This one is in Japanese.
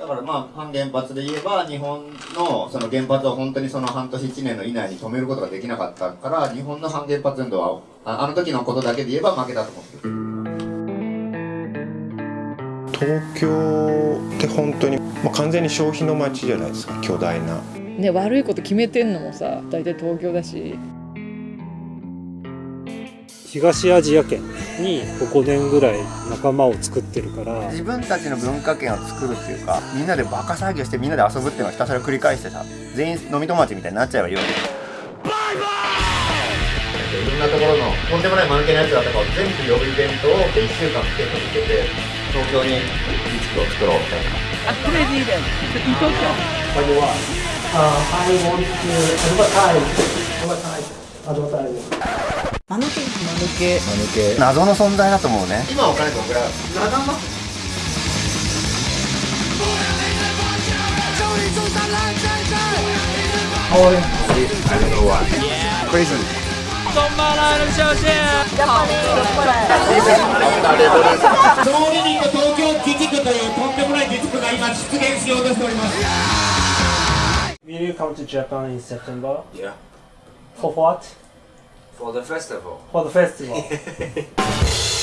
だからまあ反原発で言えば日本のその原発を本当にその半年1年の以内に止めることができなかったから日本の反原発運動はああの時のことだけで言えば負けたと思ってる。東京って本当に、まあ、完全に消費の街じゃないですか巨大な。ね悪いこと決めてんのもさ大体東京だし。東アジア圏に5年ぐらい仲間を作ってるから自分たちの文化圏を作るっていうかみんなでバカ騒ぎをしてみんなで遊ぶっていうのをひたすら繰り返してさ全員飲み友達みたいになっちゃえばいいわけバイバイいろんなところのとんでもない間抜けなやつらとかを全部呼ぶイベントを1週間結構続けて東京にリスクを作ろうみたいなあ、クレーイベント。in Tokyo. By the way, uh, I want to advertise, advertise, advertise. 間抜け。間抜け。謎の存在だと思うね。今お金どんぐら。い。ある仲間 Crazy 総理人の東京自治区というとんでもない自治区が今出現しようとしており。ます Will you come to Japan in September? Yeah, For what? For the festival. For the festival.